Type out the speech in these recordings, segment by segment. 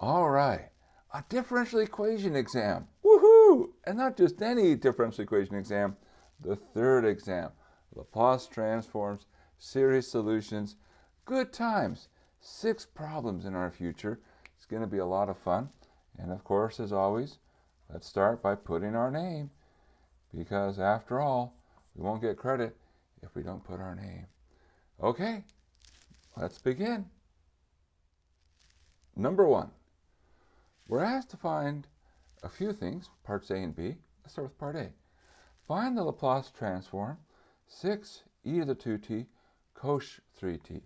All right, a differential equation exam. Woohoo! And not just any differential equation exam, the third exam. Laplace transforms, series solutions, good times. Six problems in our future. It's going to be a lot of fun. And of course, as always, let's start by putting our name. Because after all, we won't get credit if we don't put our name. Okay, let's begin. Number one, we're asked to find a few things, parts A and B. Let's start with part A. Find the Laplace transform 6 e to the 2t cosh 3t.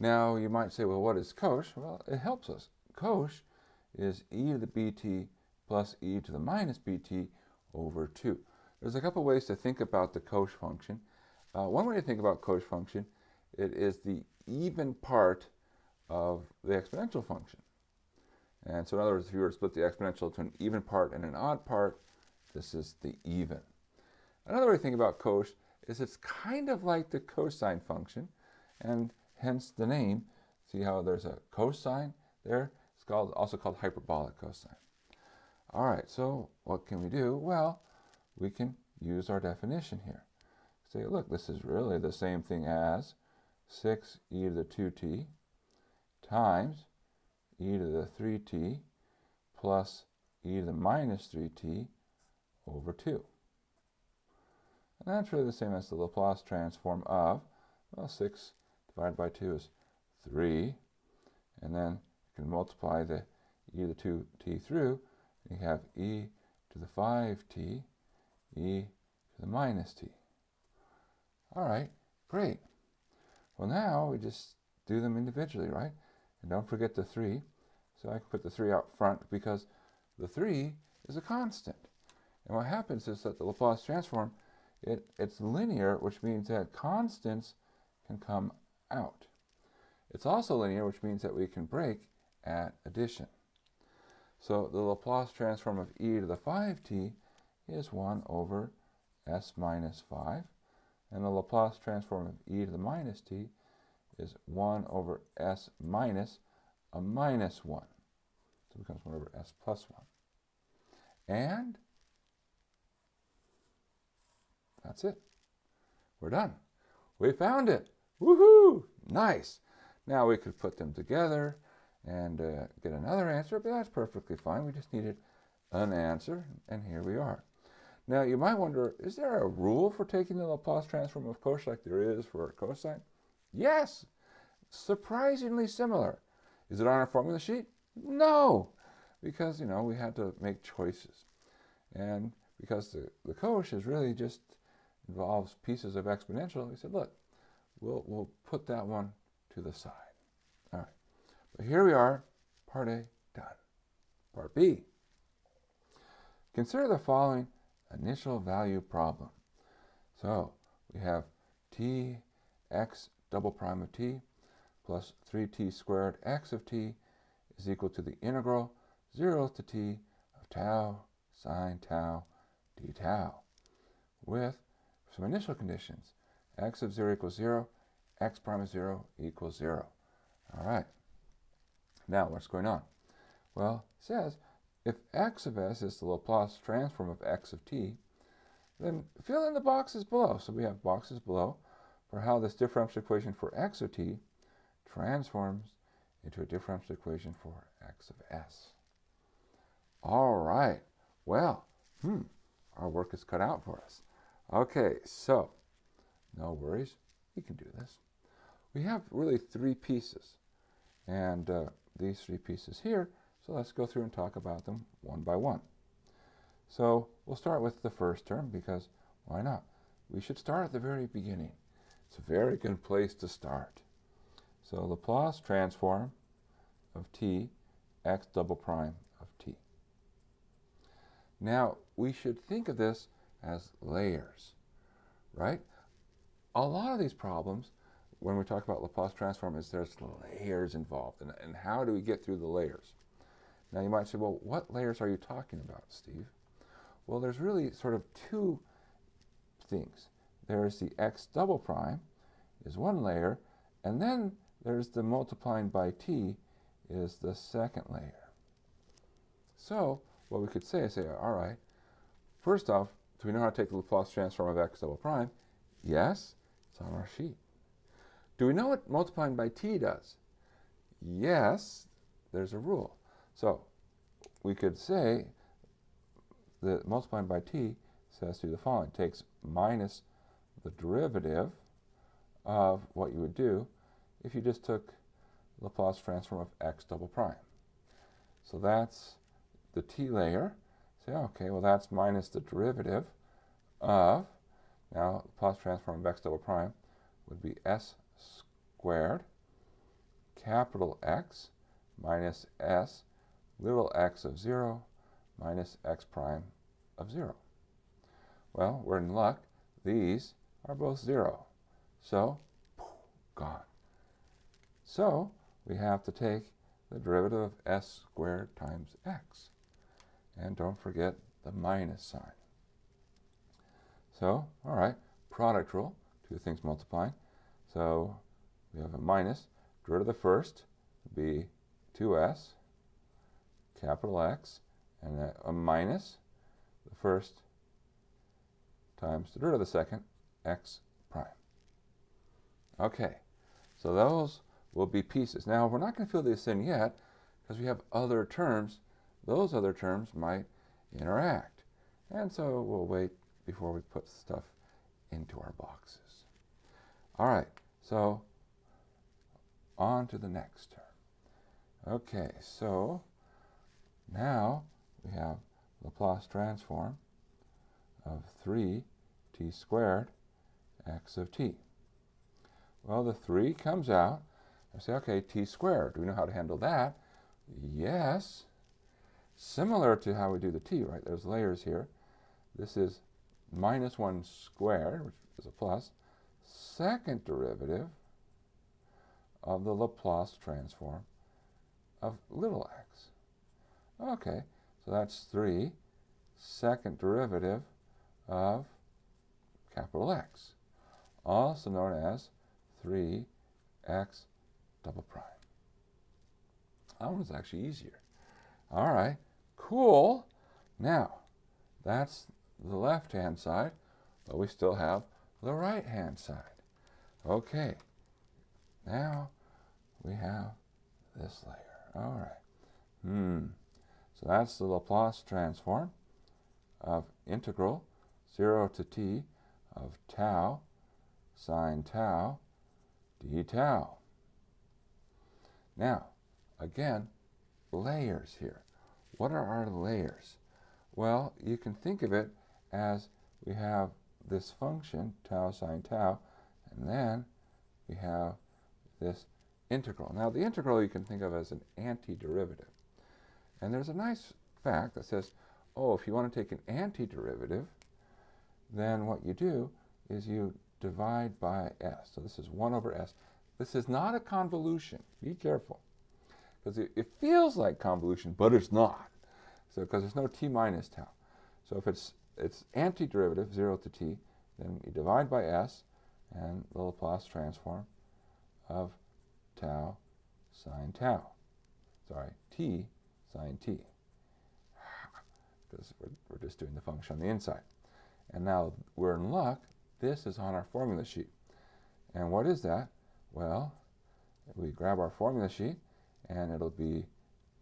Now you might say, well, what is cosh? Well, it helps us. Cosh is e to the bt plus e to the minus bt over 2. There's a couple ways to think about the cosh function. Uh, one way to think about cosh function, it is the even part of the exponential function. And so in other words, if you were to split the exponential into an even part and an odd part, this is the even. Another way to think about cosh is it's kind of like the cosine function, and hence the name. See how there's a cosine there? It's called, also called hyperbolic cosine. All right, so what can we do? Well, we can use our definition here. Say, look, this is really the same thing as 6 e to the 2t times e to the 3t plus e to the minus 3t over 2. And that's really the same as the Laplace transform of, well, 6 divided by 2 is 3. And then you can multiply the e to the 2t through, and you have e to the 5t, e to the minus t. All right, great. Well, now we just do them individually, right? And don't forget the 3. So I can put the 3 out front because the 3 is a constant. And what happens is that the Laplace transform, it, it's linear, which means that constants can come out. It's also linear, which means that we can break at addition. So the Laplace transform of e to the 5t is 1 over s minus 5. And the Laplace transform of e to the minus t is 1 over s minus a minus 1. So it becomes 1 over s plus 1. And that's it. We're done. We found it. Woohoo! Nice. Now we could put them together and uh, get another answer, but that's perfectly fine. We just needed an answer, and here we are. Now you might wonder, is there a rule for taking the Laplace transform of cosh like there is for cosine? Yes, surprisingly similar. Is it on our formula sheet? No, because, you know, we had to make choices. And because the, the cosh is really just involves pieces of exponential, we said, look, we'll, we'll put that one to the side. All right, but here we are, part A done. Part B. Consider the following initial value problem. So we have t x double prime of t plus 3t squared x of t is equal to the integral 0 to t of tau sine tau d tau with some initial conditions. x of 0 equals 0, x prime of 0 equals 0. All right. Now, what's going on? Well, it says if x of s is the Laplace transform of x of t, then fill in the boxes below. So we have boxes below for how this differential equation for x of t transforms into a differential equation for x of s. All right. Well, hmm, our work is cut out for us. Okay, so no worries. We can do this. We have really three pieces. And uh, these three pieces here, so let's go through and talk about them one by one. So we'll start with the first term because why not? We should start at the very beginning. It's a very good place to start. So Laplace transform of t, x double prime of t. Now, we should think of this as layers, right? A lot of these problems, when we talk about Laplace transform, is there's layers involved. And, and how do we get through the layers? Now, you might say, well, what layers are you talking about, Steve? Well, there's really sort of two things. There's the x double prime is one layer, and then there's the multiplying by t is the second layer. So what we could say is say, all right, first off, do we know how to take the Laplace transform of x double prime? Yes, it's on our sheet. Do we know what multiplying by t does? Yes, there's a rule. So we could say that multiplying by t says to do the following. It takes minus the derivative of what you would do if you just took Laplace transform of x double prime. So that's the t layer. Say, okay, well that's minus the derivative of, now Laplace transform of x double prime would be s squared capital X minus s little x of 0 minus x prime of 0. Well, we're in luck. These are both 0. So, gone. So, we have to take the derivative of s squared times x. And don't forget the minus sign. So, all right, product rule, two things multiplying. So we have a minus. Derivative of the first be 2s, capital X, and a, a minus the first times the derivative of the second, x prime. Okay, so those will be pieces. Now, we're not going to fill this in yet because we have other terms. Those other terms might interact. And so we'll wait before we put stuff into our boxes. All right, so on to the next term. Okay, so now we have Laplace transform of 3t squared x of t. Well, the 3 comes out. I say, okay, t squared. Do we know how to handle that? Yes. Similar to how we do the t, right? There's layers here. This is minus 1 squared, which is a plus, second derivative of the Laplace transform of little x. Okay, so that's 3 second derivative of capital X, also known as 3x double prime. That one's actually easier. All right, cool. Now, that's the left-hand side, but we still have the right-hand side. Okay, now we have this layer. All right. Hmm. So that's the Laplace transform of integral 0 to t of tau sine tau d tau. Now, again, layers here. What are our layers? Well, you can think of it as we have this function, tau sine tau, and then we have this integral. Now, the integral you can think of as an antiderivative. And there's a nice fact that says, oh, if you want to take an antiderivative, then what you do is you divide by s. So this is 1 over s. This is not a convolution. Be careful. Because it, it, feels like convolution, but it's not. So because there's no t minus tau. So if it's it's antiderivative, 0 to t, then you divide by s, and the Laplace transform of tau sine tau. Sorry, t sine t. Because we're, we're just doing the function on the inside. And now we're in luck. This is on our formula sheet. And what is that? Well, we grab our formula sheet, and it'll be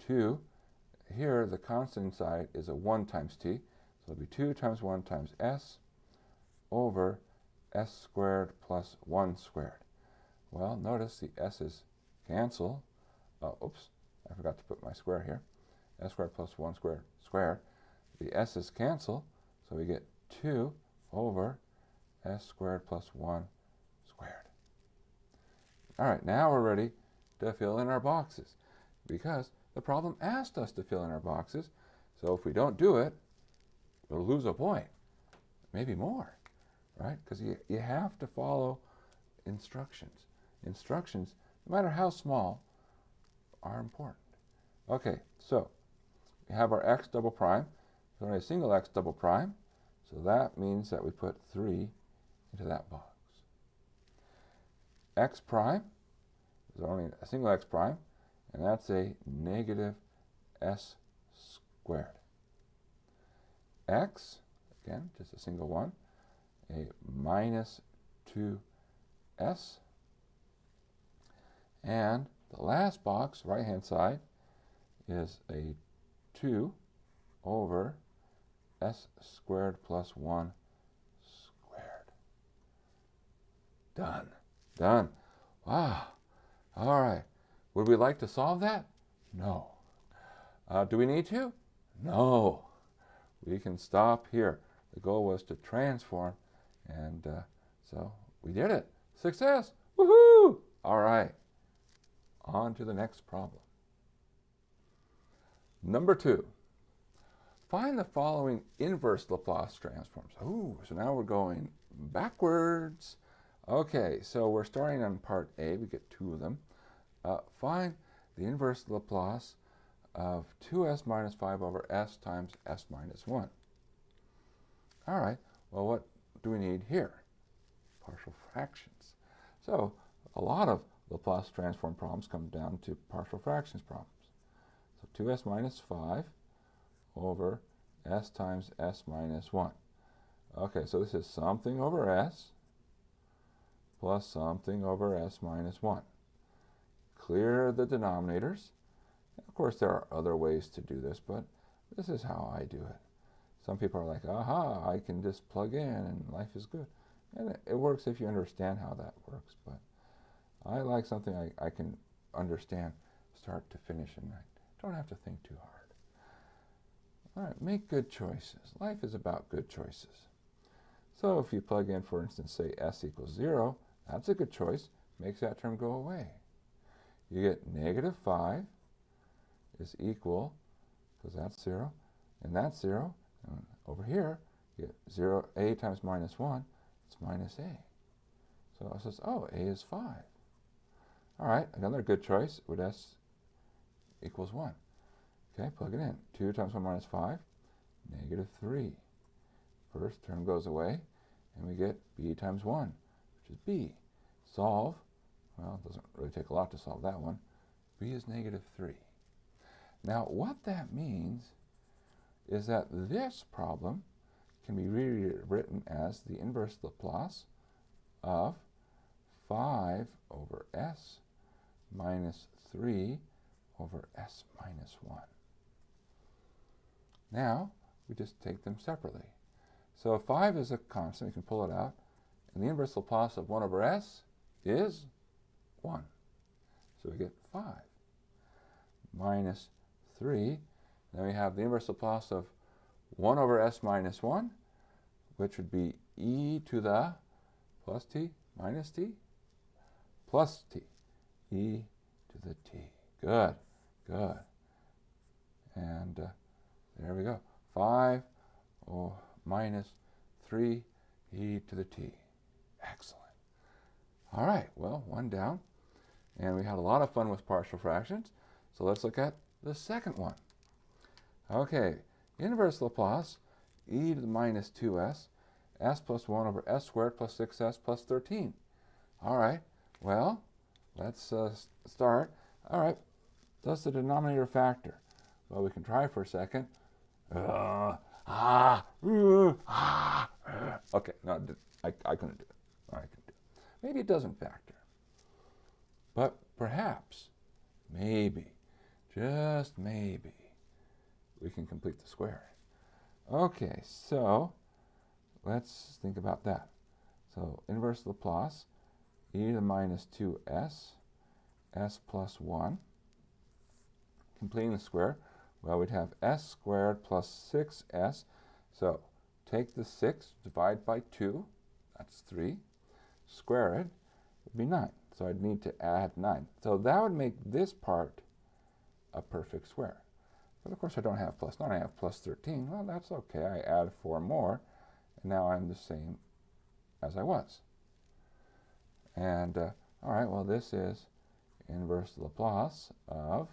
2. Here, the constant inside is a 1 times t. So it'll be 2 times 1 times s over s squared plus 1 squared. Well, notice the s's cancel. Uh, oops, I forgot to put my square here. s squared plus 1 squared squared. The s's cancel, so we get 2 over s squared plus 1 squared. All right, now we're ready to fill in our boxes because the problem asked us to fill in our boxes. So if we don't do it, we'll lose a point, maybe more, right? Because you, you have to follow instructions. Instructions, no matter how small, are important. Okay, so we have our x double prime. There's only a single x double prime, so that means that we put 3 into that box. X prime, there's only a single x prime, and that's a negative s squared. x, again, just a single one, a minus 2s. And the last box, right-hand side, is a 2 over s squared plus 1 squared. Done. Done. Wow. All right. Would we like to solve that? No. Uh, do we need to? No. We can stop here. The goal was to transform, and uh, so we did it. Success! Woohoo! All right. On to the next problem. Number two. Find the following inverse Laplace transforms. Ooh, so now we're going backwards. Okay, so we're starting on part A. We get two of them. Uh, find the inverse Laplace of 2s minus 5 over s times s minus 1. All right, well, what do we need here? Partial fractions. So a lot of Laplace transform problems come down to partial fractions problems. So 2s minus 5 over s times s minus 1. Okay, so this is something over s plus something over s minus 1. Clear the denominators. Of course, there are other ways to do this, but this is how I do it. Some people are like, aha, I can just plug in and life is good. And it, it works if you understand how that works, but I like something I, I can understand start to finish and I don't have to think too hard. All right, make good choices. Life is about good choices. So if you plug in, for instance, say s equals 0, that's a good choice. Makes that term go away. You get negative 5 is equal, because that's 0, and that's 0. And over here, you get 0, a times minus 1, it's minus a. So it says, oh, a is 5. All right, another good choice would s equals 1. Okay, plug it in. 2 times 1 minus 5, negative 3. First term goes away, and we get b times 1, is b. Solve. Well, it doesn't really take a lot to solve that one. b is negative 3. Now, what that means is that this problem can be rewritten as the inverse Laplace of 5 over s minus 3 over s minus 1. Now, we just take them separately. So 5 is a constant, you can pull it out, and the inverse Laplace of 1 over s is 1. So we get 5 minus 3. Then we have the inverse Laplace of 1 over s minus 1, which would be e to the plus t minus t plus t, e to the t. Good, good. And uh, there we go. 5 oh, minus 3 e to the t. Excellent. All right, well, one down. And we had a lot of fun with partial fractions. So let's look at the second one. Okay, inverse Laplace, e to the minus 2s, s plus 1 over s squared plus 6s plus 13. All right, well, let's uh, start. All right, does the denominator factor? Well, we can try for a second. Uh, ah, uh, ah, uh. Okay, no, I, I couldn't do it. I couldn't do. Maybe it doesn't factor. But perhaps, maybe, just maybe, we can complete the square. Okay, so let's think about that. So inverse Laplace, e to the minus 2s, s plus 1. Completing the square, well, we'd have s squared plus 6s. So take the 6, divide by 2, that's 3. Square it, would be 9. So I'd need to add 9. So that would make this part a perfect square. But of course I don't have plus 9, I have plus 13. Well, that's okay. I add 4 more, and now I'm the same as I was. And, uh, all right, well, this is inverse Laplace of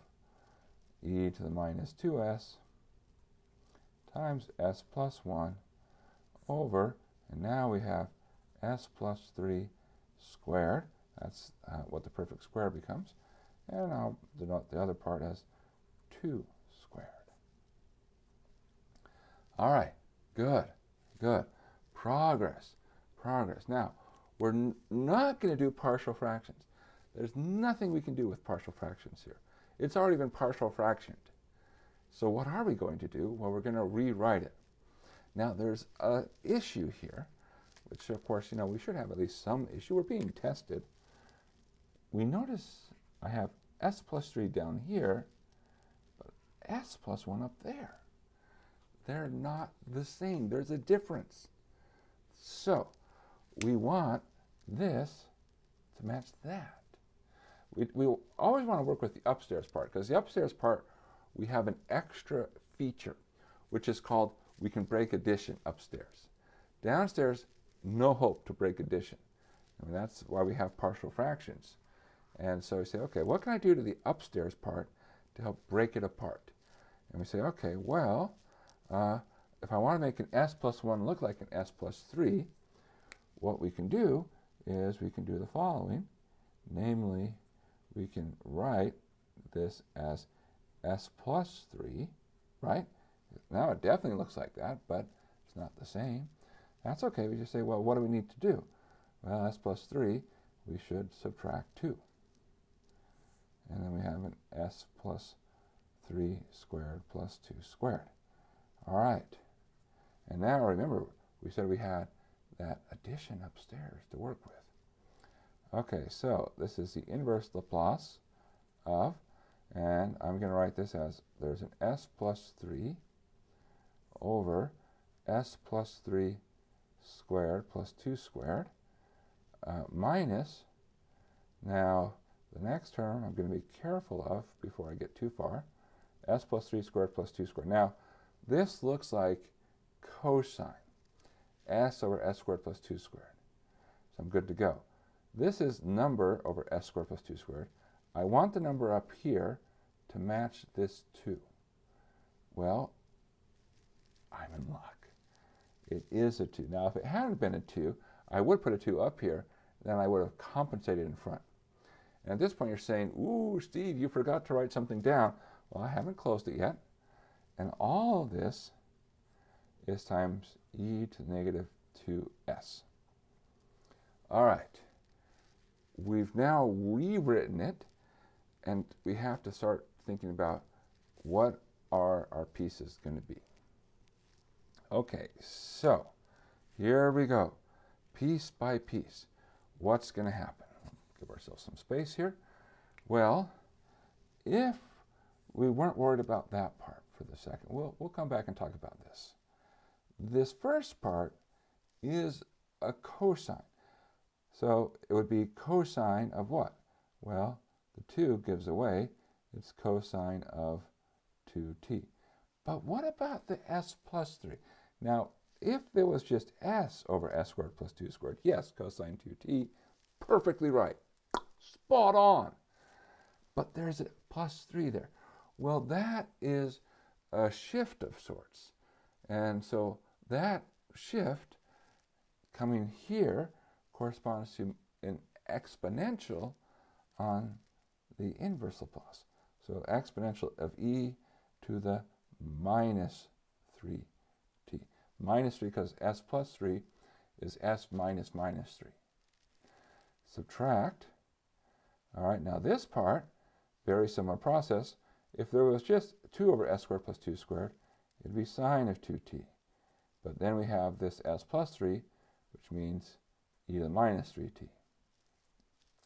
e to the minus 2s times s plus 1 over, and now we have s plus 3 squared. That's uh, what the perfect square becomes. And I'll denote the other part as 2 squared. All right, good, good. Progress, progress. Now, we're not going to do partial fractions. There's nothing we can do with partial fractions here. It's already been partial fractioned. So what are we going to do? Well, we're going to rewrite it. Now, there's an issue here, which, of course, you know, we should have at least some issue. We're being tested. We notice I have s plus 3 down here, but s plus 1 up there. They're not the same. There's a difference. So we want this to match that. We, we always want to work with the upstairs part because the upstairs part, we have an extra feature, which is called we can break addition upstairs. Downstairs, no hope to break addition. I mean, that's why we have partial fractions. And so we say, okay, what can I do to the upstairs part to help break it apart? And we say, okay, well, uh, if I want to make an s plus 1 look like an s plus 3, what we can do is we can do the following. Namely, we can write this as s plus 3, right? Now it definitely looks like that, but it's not the same. That's okay. We just say, well, what do we need to do? Well, s plus 3, we should subtract 2. And then we have an s plus 3 squared plus 2 squared. All right. And now remember, we said we had that addition upstairs to work with. Okay, so this is the inverse Laplace of, and I'm going to write this as there's an s plus 3 over s plus 3 squared plus 2 squared uh, minus, now the next term I'm going to be careful of before I get too far, s plus 3 squared plus 2 squared. Now, this looks like cosine, s over s squared plus 2 squared. So I'm good to go. This is number over s squared plus 2 squared. I want the number up here to match this 2. Well, I'm in luck. It is a 2. Now, if it hadn't been a 2, I would put a 2 up here, then I would have compensated in front. And at this point, you're saying, ooh, Steve, you forgot to write something down. Well, I haven't closed it yet. And all of this is times e to the negative 2s. All right. We've now rewritten it, and we have to start thinking about what are our pieces going to be. Okay, so here we go. Piece by piece. What's going to happen? Give ourselves some space here. Well, if we weren't worried about that part for the second. We'll, we'll come back and talk about this. This first part is a cosine. So it would be cosine of what? Well, the 2 gives away. It's cosine of 2t. But what about the s plus 3? Now, if there was just s over s squared plus 2 squared, yes, cosine 2t, perfectly right. Spot on. But there's a plus 3 there. Well, that is a shift of sorts. And so that shift coming here corresponds to an exponential on the inverse Laplace. So exponential of e to the minus 3t. Minus 3 because s plus 3 is s minus minus 3. Subtract. All right, now this part, very similar process. If there was just 2 over s squared plus 2 squared, it'd be sine of 2t. But then we have this s plus 3, which means e to the minus 3t.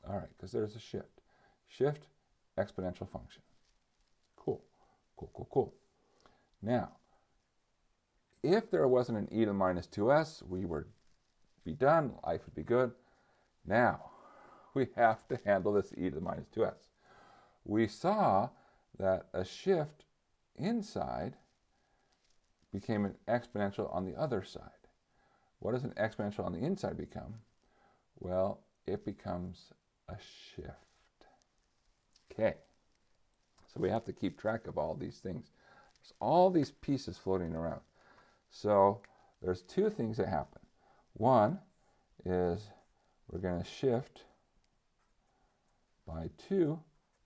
All right, because there's a shift. Shift, exponential function. Cool, cool, cool, cool. Now, if there wasn't an e to the minus 2s, we would be done, life would be good. Now, we have to handle this e to the minus 2s. We saw that a shift inside became an exponential on the other side. What does an exponential on the inside become? Well, it becomes a shift. Okay, so we have to keep track of all these things. There's all these pieces floating around. So there's two things that happen. One is we're going to shift by 2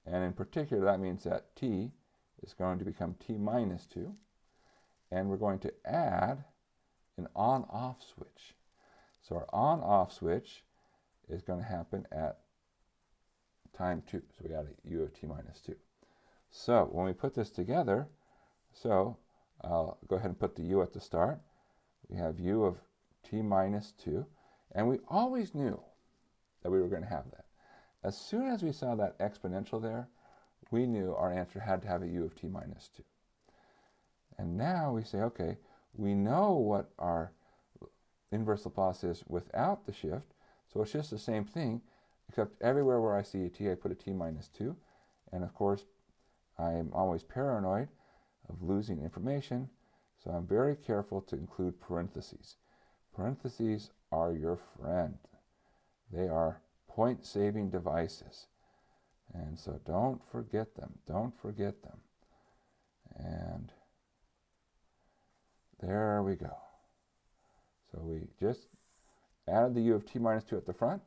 And in particular, that means that t is going to become t minus 2. And we're going to add an on-off switch. So our on-off switch is going to happen at time 2. So we got a u of t minus 2. So when we put this together, so I'll go ahead and put the u at the start. We have u of t minus 2. And we always knew that we were going to have that. As soon as we saw that exponential there, we knew our answer had to have a u of t minus 2. And now we say, okay, we know what our inverse Laplace is without the shift, so it's just the same thing, except everywhere where I see a t, I put a t minus 2. And of course, I'm always paranoid of losing information, so I'm very careful to include parentheses. Parentheses are your friend. They are point-saving devices. And so don't forget them. Don't forget them. And there we go. So we just added the u of t minus 2 at the front,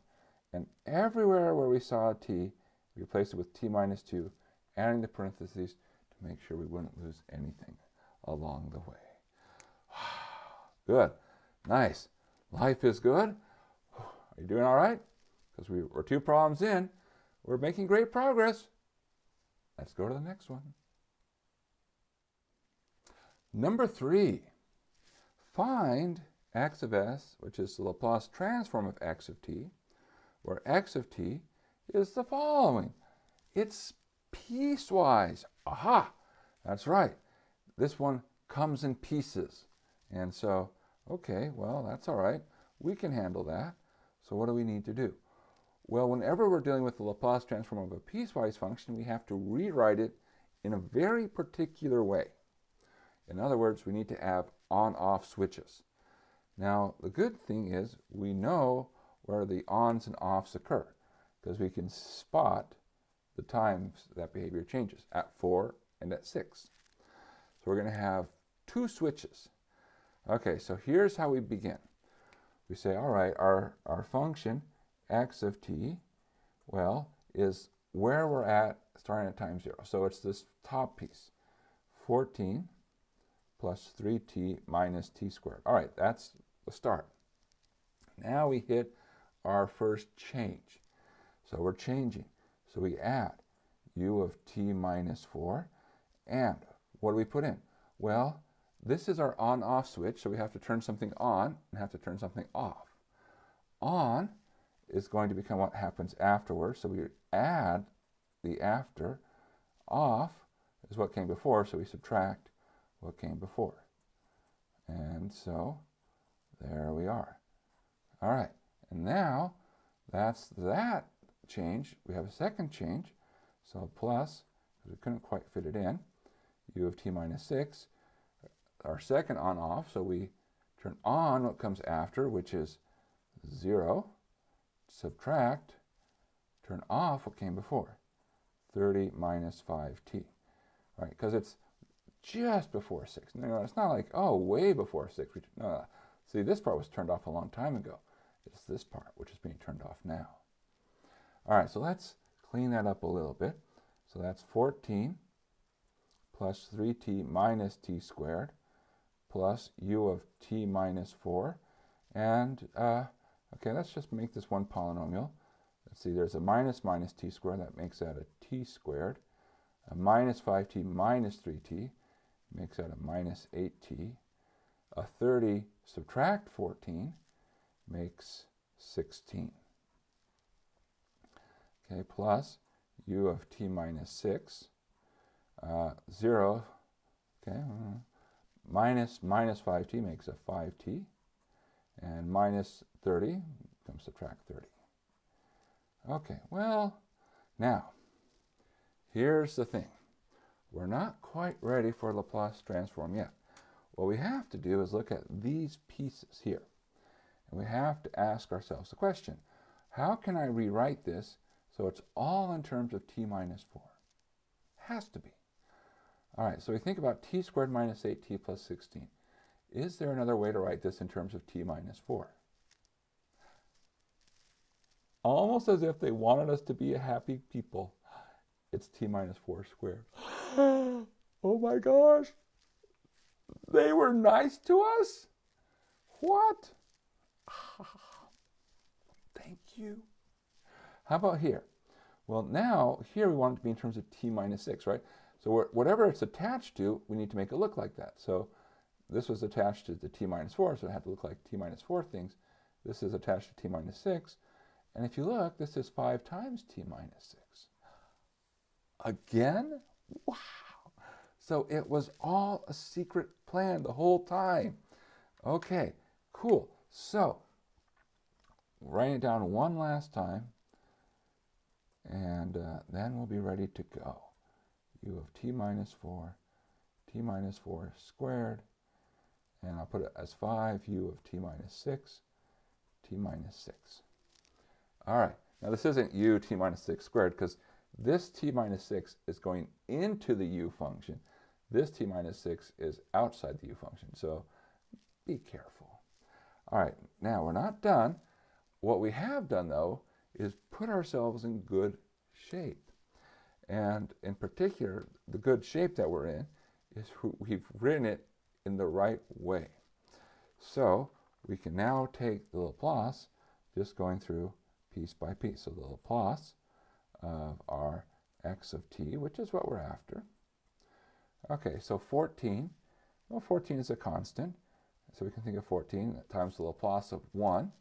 and everywhere where we saw a t, we replaced it with t minus 2, adding the parentheses make sure we wouldn't lose anything along the way. Good. Nice. Life is good. Are you doing all right? Because we, we're two problems in. We're making great progress. Let's go to the next one. Number three, find x of s, which is the Laplace transform of x of t, where x of t is the following. It's piecewise. Aha! That's right. This one comes in pieces. And so, okay, well, that's all right. We can handle that. So what do we need to do? Well, whenever we're dealing with the Laplace transform of a piecewise function, we have to rewrite it in a very particular way. In other words, we need to have on-off switches. Now, the good thing is we know where the ons and offs occur because we can spot the times that behavior changes at 4 and at 6. So we're going to have two switches. Okay, so here's how we begin. We say, all right, our, our function x of t, well, is where we're at starting at time 0. So it's this top piece, 14 plus 3t minus t squared. All right, that's the start. Now we hit our first change. So we're changing. So we add u of t minus 4. And what do we put in? Well, this is our on-off switch, so we have to turn something on and have to turn something off. On is going to become what happens afterwards. So we add the after. Off is what came before, so we subtract what came before. And so there we are. All right, and now that's that change. We have a second change. So plus, we couldn't quite fit it in, u of t minus 6. Our second on off, so we turn on what comes after, which is 0 subtract, turn off what came before, 30 minus 5t, right? Because it's just before 6. No, it's not like, oh, way before 6. We, No, no. See, this part was turned off a long time ago. It's this part which is being turned off now. All right, so let's clean that up a little bit. So that's 14 plus 3t minus t squared plus u of t minus 4. And uh, Okay, let's just make this one polynomial. Let's see, there's a minus minus t squared. That makes that a t squared. A minus 5t minus 3t makes that a minus 8t. A 30 subtract 14 makes 16. Okay, plus u of t minus 6. Uh, 0, okay, uh, minus minus 5t makes a 5t. And minus 30, come subtract 30. Okay, well, now, here's the thing. We're not quite ready for Laplace transform yet. What we have to do is look at these pieces here. And we have to ask ourselves the question, how can I rewrite this so it's all in terms of t minus 4? Has to be. All right, so we think about t squared minus 8t plus 16. Is there another way to write this in terms of t minus 4? almost as if they wanted us to be a happy people. it's t minus 4 squared. oh my gosh. They were nice to us? What? Thank you. How about here? Well, now here we want it to be in terms of t minus 6, right? So whatever it's attached to, we need to make it look like that. So this was attached to the t minus 4, so it had to look like t minus 4 things. This is attached to t minus 6. And if you look, this is 5 times t minus 6. Again? Wow. So it was all a secret plan the whole time. Okay, cool. So, write it down one last time, and uh, then we'll be ready to go. u of t minus 4, t minus 4 squared, and I'll put it as 5 u of t minus 6, t minus 6. All right, now this isn't u t minus 6 squared because this t minus 6 is going into the u function. This t minus 6 is outside the u function, so be careful. All right, now we're not done. What we have done, though, is put ourselves in good shape. And in particular, the good shape that we're in is we've written it in the right way. So we can now take the Laplace just going through piece by piece. So the Laplace of our x of t, which is what we're after. Okay, so 14. Well, 14 is a constant. So we can think of 14 times the Laplace of 1,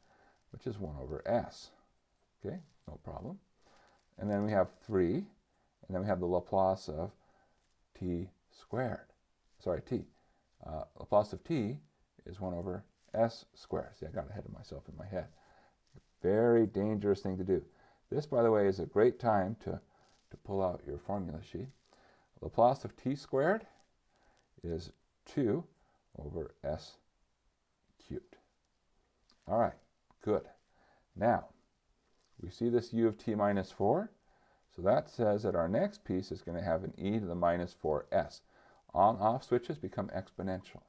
which is 1 over s. Okay, no problem. And then we have 3, and then we have the Laplace of t squared. Sorry, t. Uh, Laplace of t is 1 over s squared. See, I got ahead of myself in my head. Very dangerous thing to do. This, by the way, is a great time to, to pull out your formula sheet. Laplace of t squared is 2 over s cubed. All right, good. Now, we see this u of t minus 4. So that says that our next piece is going to have an e to the minus 4s. On-off switches become exponential.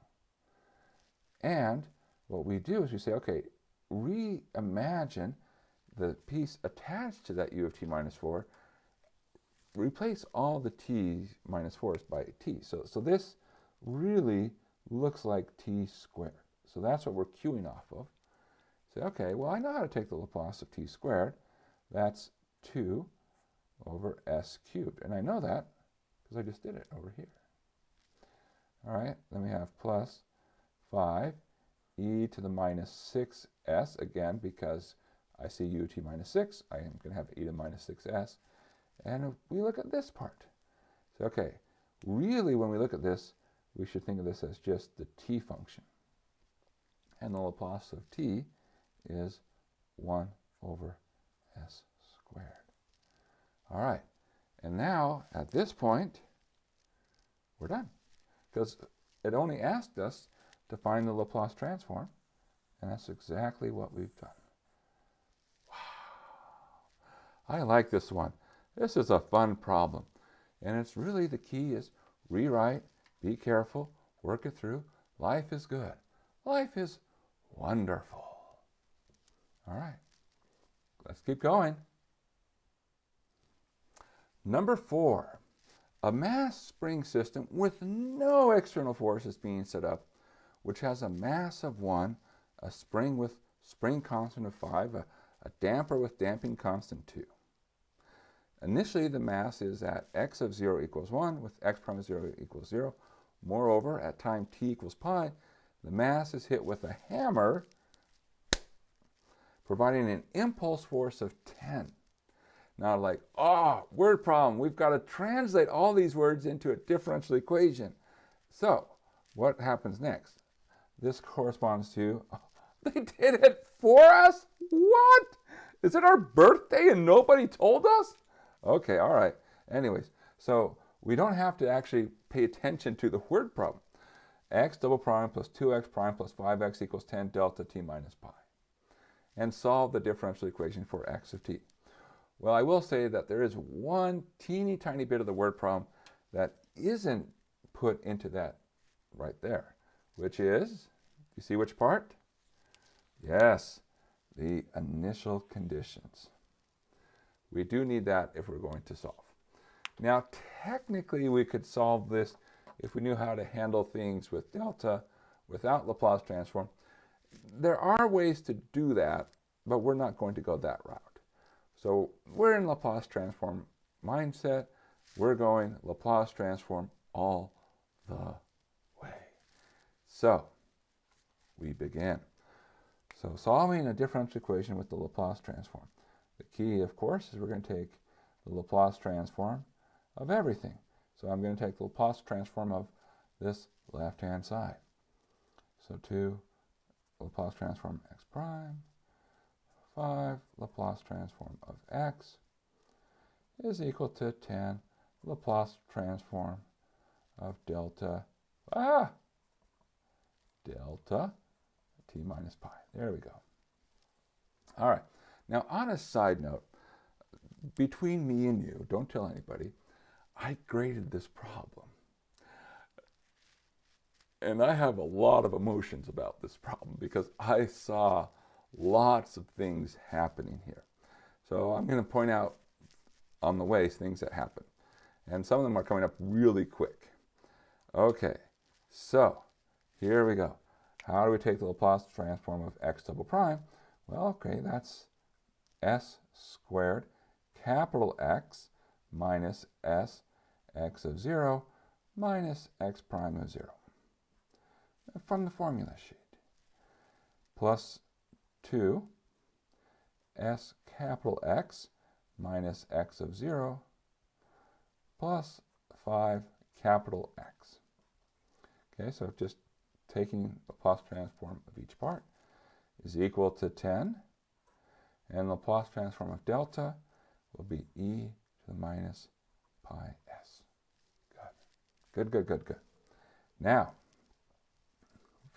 And what we do is we say, okay, reimagine the piece attached to that u of t minus 4, replace all the t minus 4's by t. So, so this really looks like t squared. So that's what we're queuing off of. Say, okay, well, I know how to take the Laplace of t squared. That's 2 over s cubed. And I know that because I just did it over here. All right, then we have plus 5 e to the minus 6s, again, because I see ut minus 6. I am going to have e to the minus 6s. And we look at this part. So, okay, really when we look at this, we should think of this as just the t function. And the Laplace of t is 1 over s squared. All right, and now at this point, we're done. Because it only asked us to find the Laplace transform, and that's exactly what we've done. I like this one. This is a fun problem. And it's really the key is rewrite, be careful, work it through. Life is good. Life is wonderful. All right, let's keep going. Number four, a mass spring system with no external forces being set up, which has a mass of one, a spring with spring constant of five, a, a damper with damping constant two. Initially, the mass is at x of 0 equals 1 with x prime of 0 equals 0. Moreover, at time t equals pi, the mass is hit with a hammer, providing an impulse force of 10. Now, like, oh, word problem. We've got to translate all these words into a differential equation. So, what happens next? This corresponds to, oh, they did it for us? What? Is it our birthday and nobody told us? Okay, all right. Anyways, so we don't have to actually pay attention to the word problem. x double prime plus 2x prime plus 5x equals 10 delta t minus pi. And solve the differential equation for x of t. Well, I will say that there is one teeny tiny bit of the word problem that isn't put into that right there, which is, you see which part? Yes, the initial conditions. We do need that if we're going to solve. Now, technically, we could solve this if we knew how to handle things with delta without Laplace transform. There are ways to do that, but we're not going to go that route. So we're in Laplace transform mindset. We're going Laplace transform all the way. So we begin. So solving a differential equation with the Laplace transform. The key, of course, is we're going to take the Laplace transform of everything. So I'm going to take the Laplace transform of this left-hand side. So 2 Laplace transform x prime 5 Laplace transform of x is equal to 10 Laplace transform of delta, ah, delta t minus pi. There we go. All right. Now, on a side note, between me and you, don't tell anybody, I graded this problem. And I have a lot of emotions about this problem because I saw lots of things happening here. So I'm going to point out on the way things that happen. And some of them are coming up really quick. Okay, so here we go. How do we take the Laplace transform of x double prime? Well, okay, that's s squared capital X minus s x of 0 minus x prime of 0 from the formula sheet plus 2 s capital X minus x of 0 plus 5 capital X. Okay, so just taking the Laplace transform of each part is equal to 10. And the Laplace transform of delta will be e to the minus pi s. Good, good, good, good, good. Now,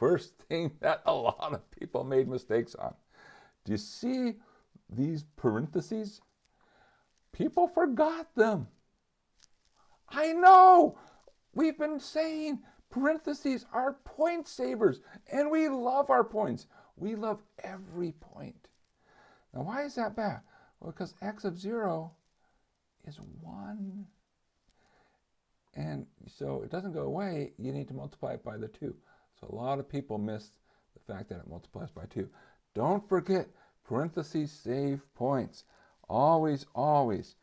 first thing that a lot of people made mistakes on. Do you see these parentheses? People forgot them. I know. We've been saying parentheses are point savers, and we love our points. We love every point. Now, why is that bad? Well, because x of 0 is 1. And so it doesn't go away. You need to multiply it by the 2. So a lot of people miss the fact that it multiplies by 2. Don't forget, parentheses save points. Always, always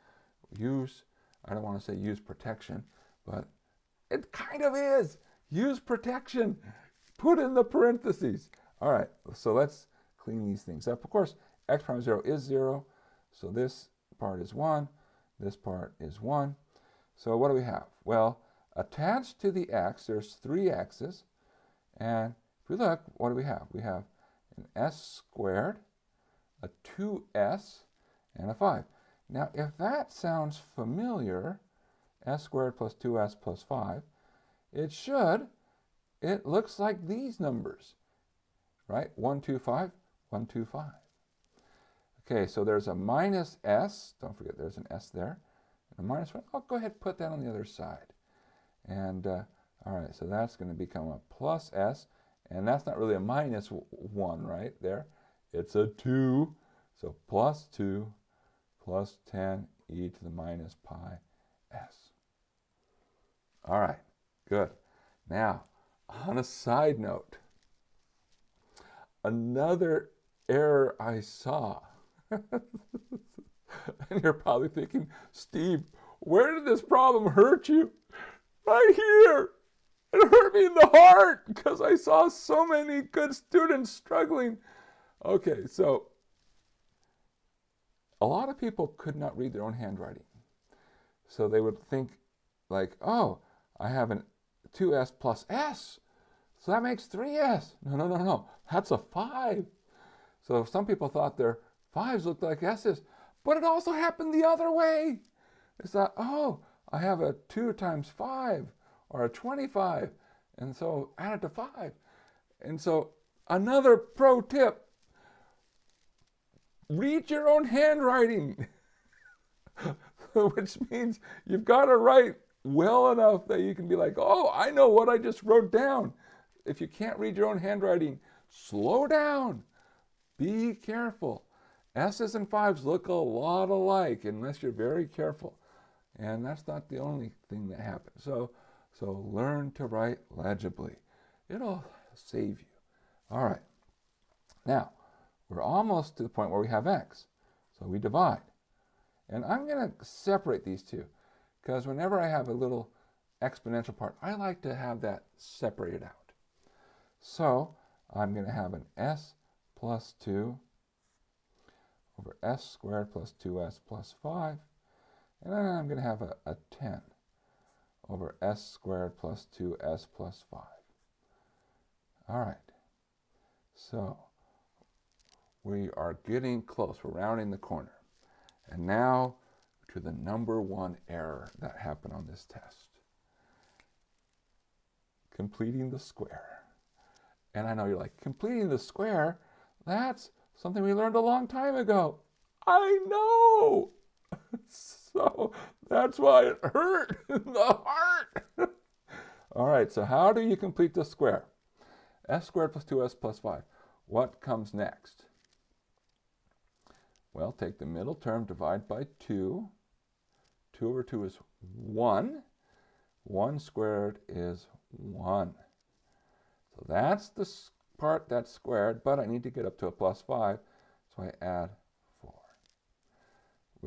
use, I don't want to say use protection, but it kind of is. Use protection. Put in the parentheses. All right, so let's clean these things up. Of course, x prime 0 is 0, so this part is 1, this part is 1. So what do we have? Well, attached to the x, there's three x's, and if we look, what do we have? We have an s squared, a 2s, and a 5. Now, if that sounds familiar, s squared plus 2s plus 5, it should, it looks like these numbers, right? 1, 2, 5, 1, 2, 5. Okay, so there's a minus s. Don't forget there's an s there. And a minus 1. I'll go ahead and put that on the other side. And, uh, all right, so that's going to become a plus s. And that's not really a minus 1 right there. It's a 2. So plus 2 plus 10 e to the minus pi s. All right, good. Now, on a side note, another error I saw, and you're probably thinking, Steve, where did this problem hurt you? Right here. It hurt me in the heart because I saw so many good students struggling. Okay, so a lot of people could not read their own handwriting. So they would think like, oh, I have an 2s plus s, so that makes 3s. No, no, no, no, that's a 5. So some people thought their 5s looked like s's, but it also happened the other way. It's that, oh, I have a 2 times 5, or a 25, and so add it to 5. And so another pro tip, read your own handwriting, which means you've got to write well enough that you can be like, oh, I know what I just wrote down. If you can't read your own handwriting, slow down. Be careful. S's and fives look a lot alike unless you're very careful. And that's not the only thing that happens. So, so learn to write legibly. It'll save you. All right. Now, we're almost to the point where we have x. So we divide. And I'm going to separate these two because whenever I have a little exponential part, I like to have that separated out. So I'm going to have an s plus 2 over s squared plus 2s plus 5. And then I'm going to have a, a 10 over s squared plus 2s plus 5. All right. So we are getting close. We're rounding the corner. And now to the number one error that happened on this test. Completing the square. And I know you're like, completing the square? That's something we learned a long time ago. I know. so that's why it hurt in the heart. All right, so how do you complete the square? s squared plus 2s plus 5. What comes next? Well, take the middle term, divide by 2. 2 over 2 is 1. 1 squared is 1. So that's the part that's squared, but I need to get up to a plus 5, so I add 4.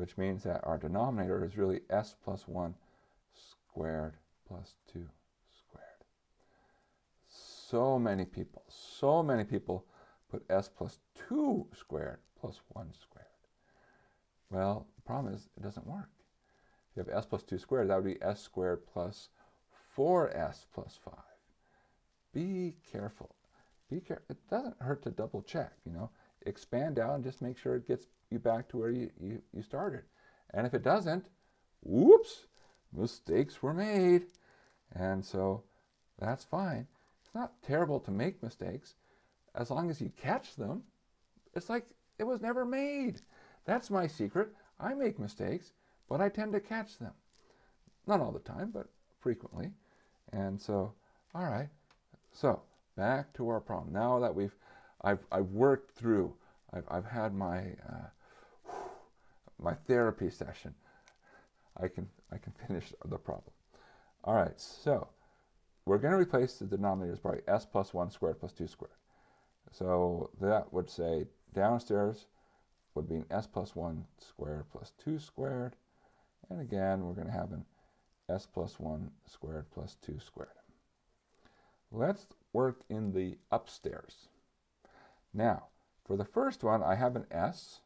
Which means that our denominator is really s plus 1 squared plus 2 squared. So many people, so many people put s plus 2 squared plus 1 squared. Well, the problem is it doesn't work. If you have s plus 2 squared, that would be s squared plus 4s plus 5 be careful. Be care it doesn't hurt to double check, you know. Expand out and just make sure it gets you back to where you, you, you started. And if it doesn't, whoops, mistakes were made. And so that's fine. It's not terrible to make mistakes as long as you catch them. It's like it was never made. That's my secret. I make mistakes, but I tend to catch them. Not all the time, but frequently. And so, all right, so back to our problem. Now that we've, I've, I've worked through, I've, I've had my, uh, my therapy session. I can, I can finish the problem. All right, so we're going to replace the denominators by s plus 1 squared plus 2 squared. So that would say downstairs would be an s plus 1 squared plus 2 squared. And again, we're going to have an s plus 1 squared plus 2 squared. Let's work in the upstairs. Now, for the first one, I have an S,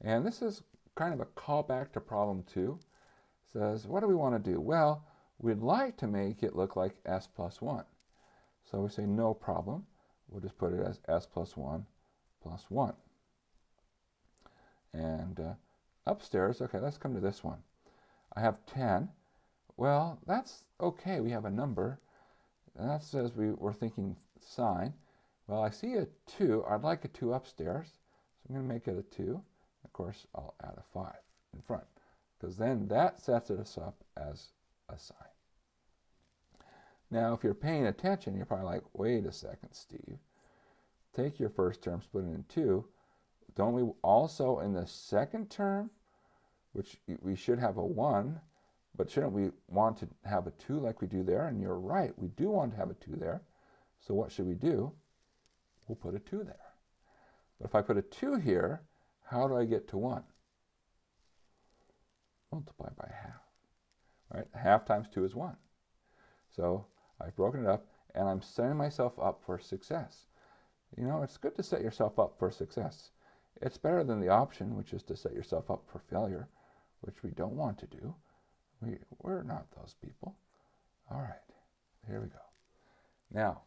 and this is kind of a callback to problem two. Says, what do we want to do? Well, we'd like to make it look like S plus 1. So we say no problem. We'll just put it as S plus 1 plus 1. And uh, upstairs, okay, let's come to this one. I have 10. Well, that's okay. We have a number. And that says we were thinking sine. Well, I see a 2. I'd like a 2 upstairs. So I'm going to make it a 2. Course, I'll add a 5 in front. Because then that sets us up as a sine. Now, if you're paying attention, you're probably like, wait a second, Steve. Take your first term, split it in 2. Don't we also, in the second term, which we should have a 1, but shouldn't we want to have a 2 like we do there? And you're right, we do want to have a 2 there. So what should we do? We'll put a 2 there. But if I put a 2 here, how do I get to 1? Multiply by half. Right? Half times 2 is 1. So I've broken it up, and I'm setting myself up for success. You know, it's good to set yourself up for success. It's better than the option, which is to set yourself up for failure, which we don't want to do. We, we're not those people. All right, here we go. Now,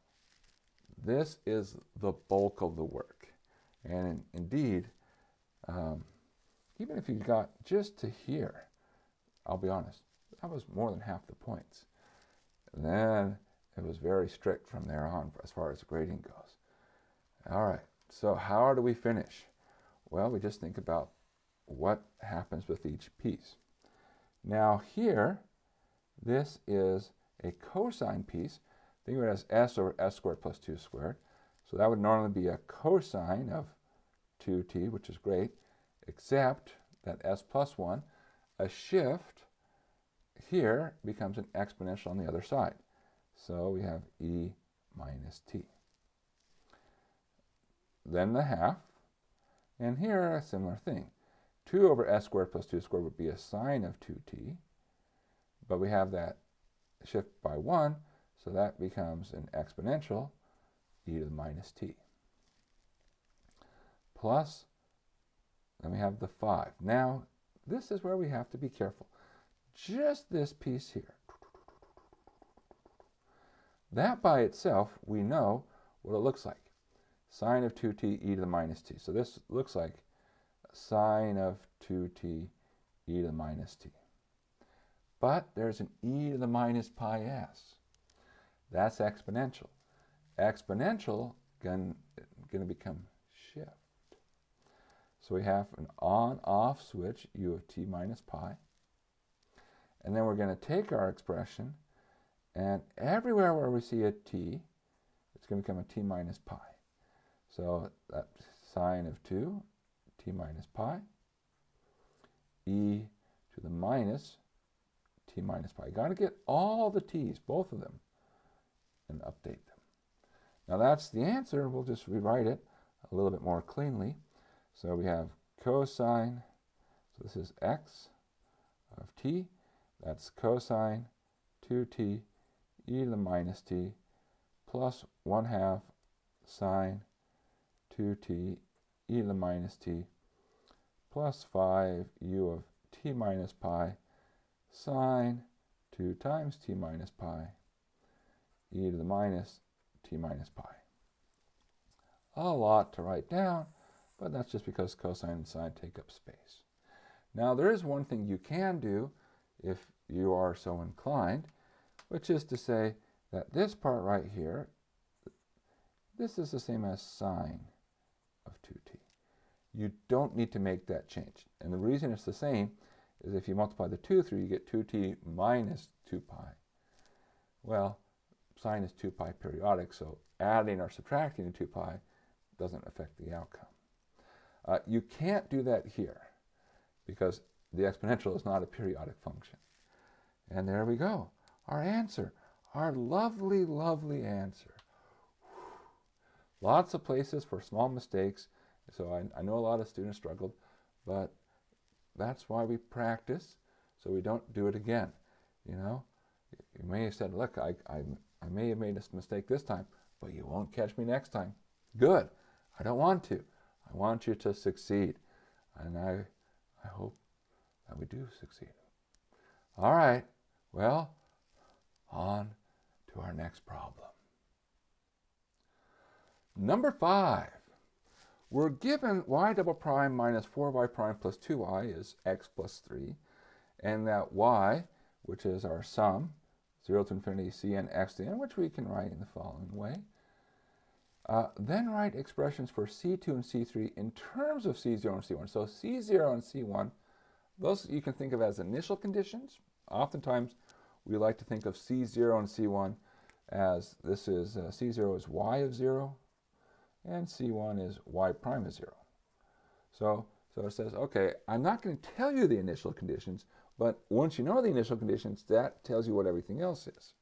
this is the bulk of the work. And in, indeed, um, even if you got just to here, I'll be honest, that was more than half the points. And then it was very strict from there on as far as grading goes. All right, so how do we finish? Well, we just think about what happens with each piece. Now here, this is a cosine piece. Think of it as s over s squared plus 2 squared. So that would normally be a cosine of 2t, which is great, except that s plus 1, a shift here becomes an exponential on the other side. So we have e minus t. Then the half, and here a similar thing. 2 over s squared plus 2 squared would be a sine of 2t, but we have that shift by 1, so that becomes an exponential e to the minus t. Plus, then we have the 5. Now, this is where we have to be careful. Just this piece here. That by itself, we know what it looks like. Sine of 2t e to the minus t. So this looks like sine of 2t e to the minus t. But there's an e to the minus pi s. That's exponential. Exponential going to become. So we have an on-off switch, u of t minus pi. And then we're going to take our expression, and everywhere where we see a t, it's going to become a t minus pi. So that sine of 2, t minus pi, e to the minus t minus pi. got to get all the t's, both of them, and update them. Now that's the answer. We'll just rewrite it a little bit more cleanly. So we have cosine, so this is x of t. That's cosine 2t e to the minus t plus 1 half sine 2t e to the minus t plus 5 u of t minus pi sine 2 times t minus pi e to the minus t minus pi. A lot to write down, but that's just because cosine and sine take up space. Now there is one thing you can do if you are so inclined, which is to say that this part right here, this is the same as sine of 2t. You don't need to make that change. And the reason it's the same is if you multiply the 2 through, you get 2t minus 2 pi. Well, sine is 2 pi periodic, so adding or subtracting 2 pi doesn't affect the outcome. Uh, you can't do that here because the exponential is not a periodic function. And there we go. Our answer, our lovely, lovely answer. Lots of places for small mistakes. So I, I know a lot of students struggled, but that's why we practice so we don't do it again. You know, you may have said, look, I, I, I may have made a mistake this time, but you won't catch me next time. Good. I don't want to. I want you to succeed. And I, I hope that we do succeed. All right. Well, on to our next problem. Number five. We're given y double prime minus 4y prime plus 2y is x plus 3, and that y, which is our sum, 0 to infinity cn x to n, which we can write in the following way. Uh, then write expressions for C2 and C3 in terms of C0 and C1. So C0 and C1, those you can think of as initial conditions. Oftentimes, we like to think of C0 and C1 as this is uh, C0 is y of 0, and C1 is y prime of 0. So, so it says, okay, I'm not going to tell you the initial conditions, but once you know the initial conditions, that tells you what everything else is.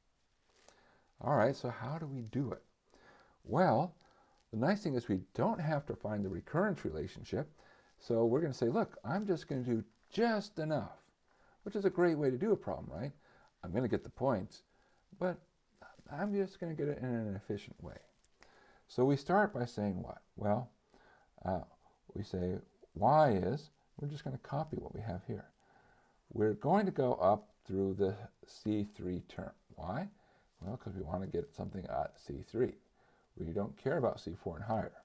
All right, so how do we do it? Well, the nice thing is we don't have to find the recurrence relationship. So we're going to say, look, I'm just going to do just enough, which is a great way to do a problem, right? I'm going to get the points, but I'm just going to get it in an efficient way. So we start by saying what? Well, uh, we say y is, we're just going to copy what we have here. We're going to go up through the C3 term. Why? Well, because we want to get something at C3. We don't care about C4 and higher.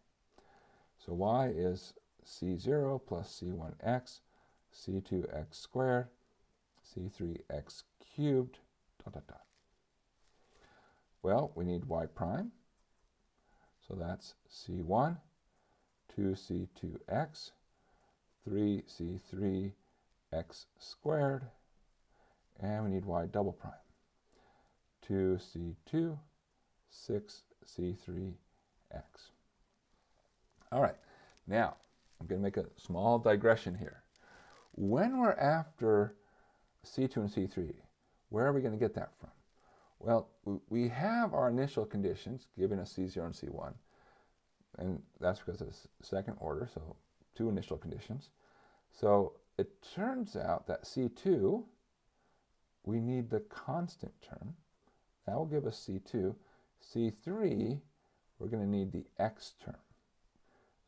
So y is C0 plus C1x, C2x squared, C3x cubed, dot, dot, dot. Well, we need y prime. So that's C1, 2C2x, 3C3x squared, and we need y double prime. 2C2, 6C3x. All right, now I'm going to make a small digression here. When we're after C2 and C3, Where are we going to get that from? Well, we have our initial conditions giving us C0 and C1, and that's because it's second order, so two initial conditions. So it turns out that C2, we need the constant term. That will give us C2. C3, we're going to need the x term.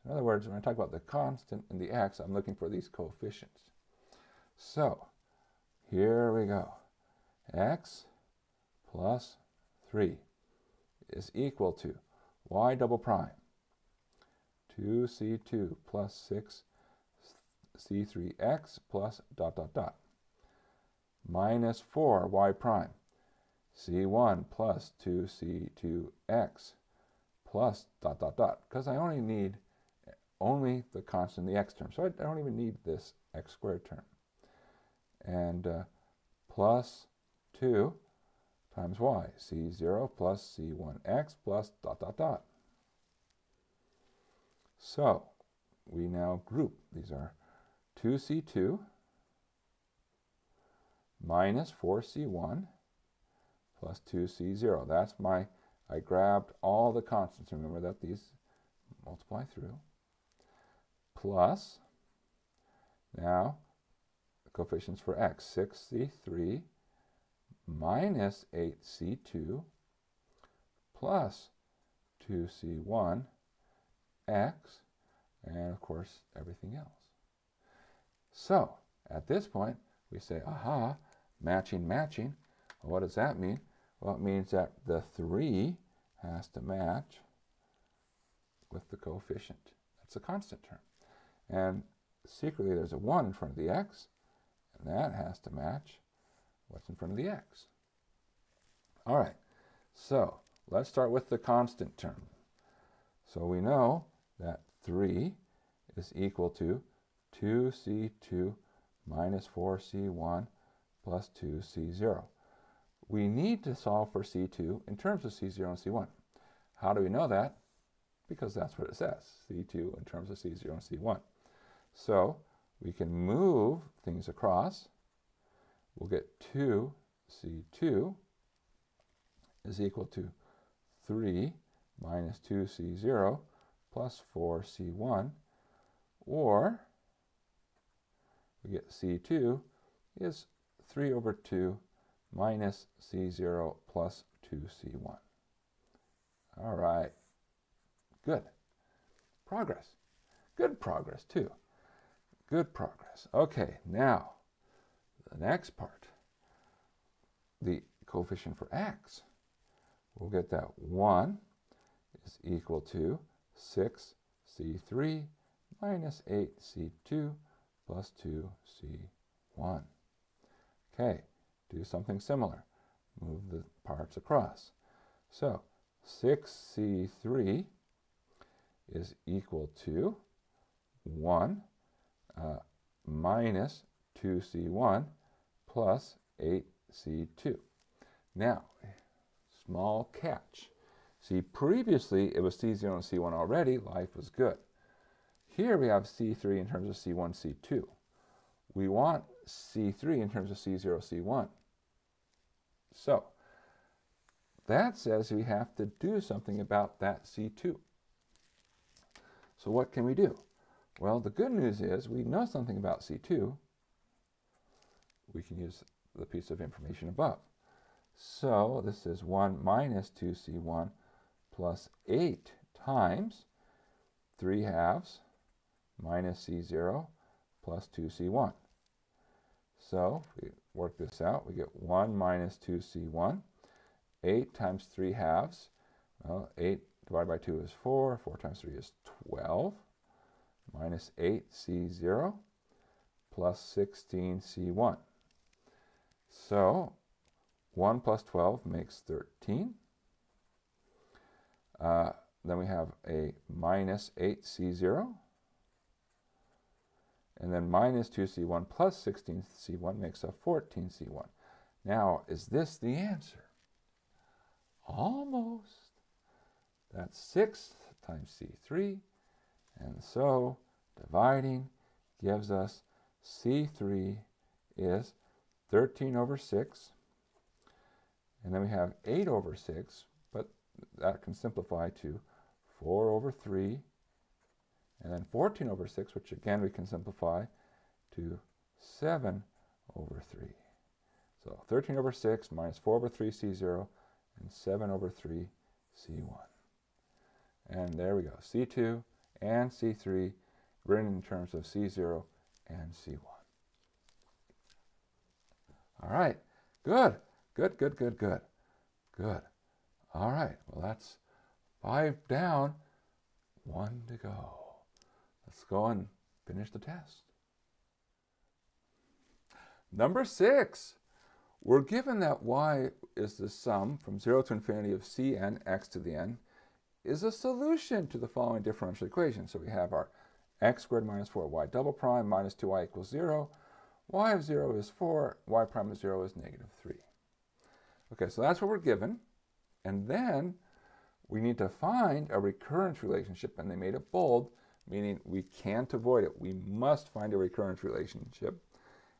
In other words, when I talk about the constant and the x, I'm looking for these coefficients. So here we go. x plus 3 is equal to y double prime 2c2 plus 6c3x plus dot dot dot minus 4y prime c1 plus 2c2x plus dot dot dot because I only need only the constant the x term so I don't even need this x squared term and uh, plus 2 times y, c0 plus c1x plus dot dot dot. So we now group. These are 2c2 minus 4c1 plus 2c0. That's my, I grabbed all the constants. Remember that these multiply through. Plus, now coefficients for x, 6c3 minus 8c2 plus 2c1 x, and of course everything else. So at this point, we say, aha, matching, matching. Well, what does that mean? Well, it means that the 3 has to match with the coefficient. That's a constant term. And secretly, there's a 1 in front of the x, and that has to match what's in front of the x. All right, so let's start with the constant term. So we know that 3 is equal to 2c2 minus 4c1 plus 2c0. We need to solve for c2 in terms of c0 and c1. How do we know that? Because that's what it says, c2 in terms of c0 and c1. So we can move things across. We'll get 2c2 is equal to 3 minus 2c0 plus 4c1, or we get c2 is 3 over 2 minus c0 plus 2c1. All right, good. Progress. Good progress, too. Good progress. Okay, now the next part, the coefficient for x. We'll get that 1 is equal to 6c3 minus 8c2 plus 2c1. Okay, do something similar. Move the parts across. So 6c3 is equal to 1 uh, minus 2c1 plus 8c2. Now, small catch. See, previously it was C0 and C1 already, life was good. Here we have C3 in terms of C1, C2. We want C3 in terms of C0, C1. So, that says we have to do something about that C2. So what can we do? Well, the good news is we know something about C2. We can use the piece of information above. So this is 1 minus 2c1 plus 8 times 3 halves minus c0 plus 2c1. So work this out, we get 1 minus 2c1. 8 times 3 halves. Well, 8 divided by 2 is 4. 4 times 3 is 12 minus 8c0 plus 16c1. So 1 plus 12 makes 13. Uh, then we have a minus 8c0. And then minus 2c1 plus 16c1 makes a 14c1. Now, is this the answer? Almost. That's 6 times c3. And so dividing gives us C3 is 13 over 6 And then we have 8 over 6, but that can simplify to 4 over 3, and then 14 over 6, which again we can simplify to 7 over 3. So 13 over 6 minus 4 over 3 C0 and 7 over 3 C1. And there we go, C2 and C3 written in terms of C0 and C1. All right, good, good, good, good, good, good. All right, well that's five down, one to go. Let's go and finish the test. Number six, we're given that y is the sum from 0 to infinity of cn x to the n is a solution to the following differential equation. So we have our x squared minus 4y double prime minus 2y equals 0. y of 0 is 4, y prime of 0 is negative 3. Okay, so that's what we're given. And then we need to find a recurrence relationship, and they made it bold, meaning we can't avoid it. We must find a recurrence relationship.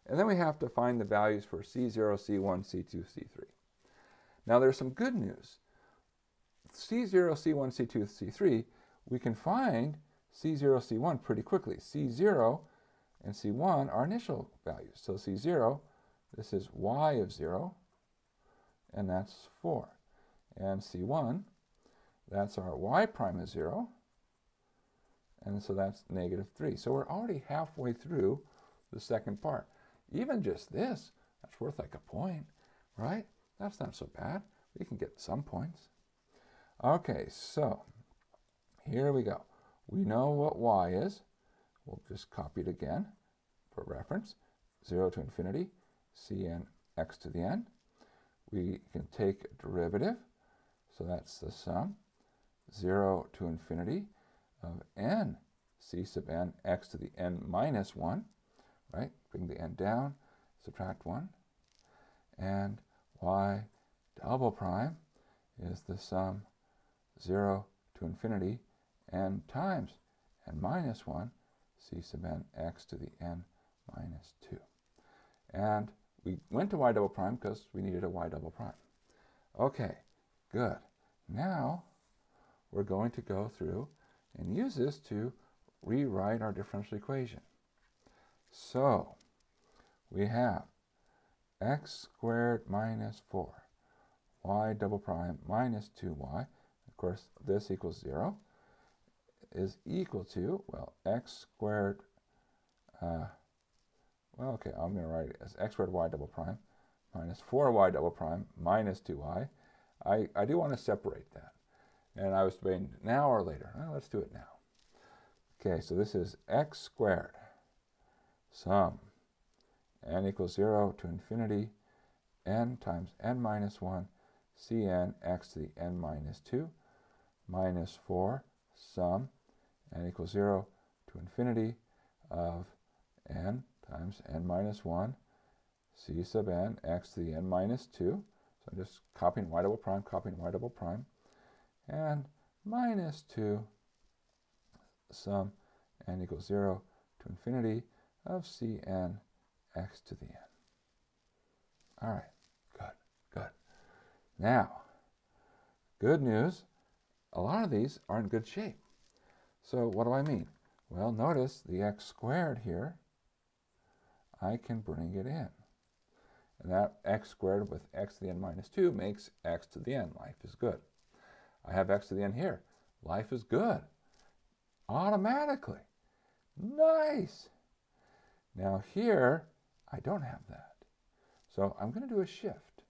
And then we have to find the values for C0, C1, C2, C3. Now there's some good news. C0, C1, C2, C3, we can find C0, C1 pretty quickly. C0 and C1 are initial values. So C0, this is y of 0, and that's 4. And C1, that's our y prime is 0, and so that's negative 3. So we're already halfway through the second part. Even just this, that's worth like a point, right? That's not so bad. We can get some points. Okay, so here we go. We know what y is. We'll just copy it again for reference. 0 to infinity, cn x to the n. We can take a derivative, so that's the sum. 0 to infinity of n c sub n x to the n minus 1, right? Bring the n down, subtract 1. And y double prime is the sum 0 to infinity n times n minus 1 c sub n x to the n minus 2. And we went to y double prime because we needed a y double prime. Okay, good. Now we're going to go through and use this to rewrite our differential equation. So we have x squared minus 4, y double prime minus 2y, of course this equals 0, is equal to, well, x squared, uh, well, okay, I'm going to write it as x squared y double prime minus 4y double prime minus 2y. I, I do want to separate that. And I was debating now or later. Well, let's do it now. Okay, so this is x squared sum n equals 0 to infinity n times n minus 1 cn x to the n minus 2 minus 4 sum n equals 0 to infinity of n times n minus 1 c sub n x to the n minus 2. So I'm just copying y double prime, copying y double prime, and minus 2 sum n equals 0 to infinity of cn x to the n. All right, good, good. Now, good news, a lot of these are in good shape. So what do I mean? Well, notice the x squared here, I can bring it in. And that x squared with x to the n minus 2 makes x to the n. Life is good. I have x to the n here. Life is good. Automatically. Nice. Now here, I don't have that. So I'm going to do a shift.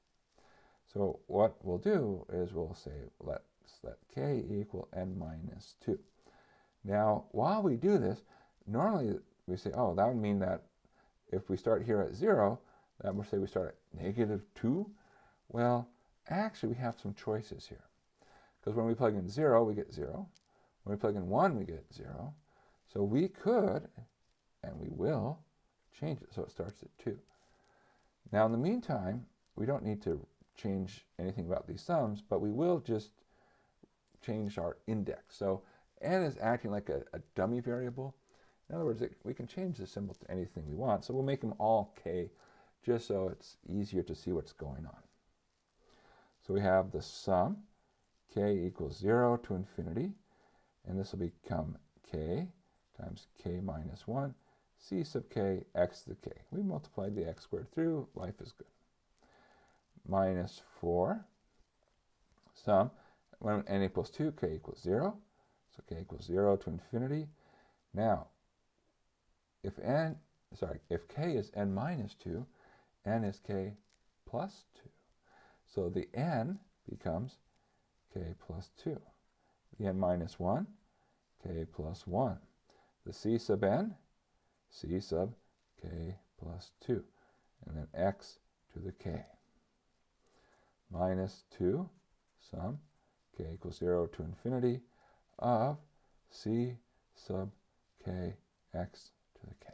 So what we'll do is we'll say let's let k equal n minus 2. Now, while we do this, normally we say, oh, that would mean that if we start here at 0, that would say we start at negative 2. Well, actually, we have some choices here. Because when we plug in 0, we get 0. When we plug in 1, we get 0. So we could, and we will, change it so it starts at 2. Now, in the meantime, we don't need to change anything about these sums, but we will just change our index. So n is acting like a, a dummy variable. In other words, it, we can change the symbol to anything we want. So we'll make them all k just so it's easier to see what's going on. So we have the sum, k equals 0 to infinity, and this will become k times k minus 1, c sub k x to the k. We multiplied the x squared through, life is good. Minus 4, sum, when n equals 2, k equals 0, so k equals 0 to infinity. Now, if n, sorry, if k is n minus 2, n is k plus 2. So the n becomes k plus 2. The n minus 1, k plus 1. The c sub n, c sub k plus 2. And then x to the k. Minus 2 sum k equals 0 to infinity of c sub k x to the k.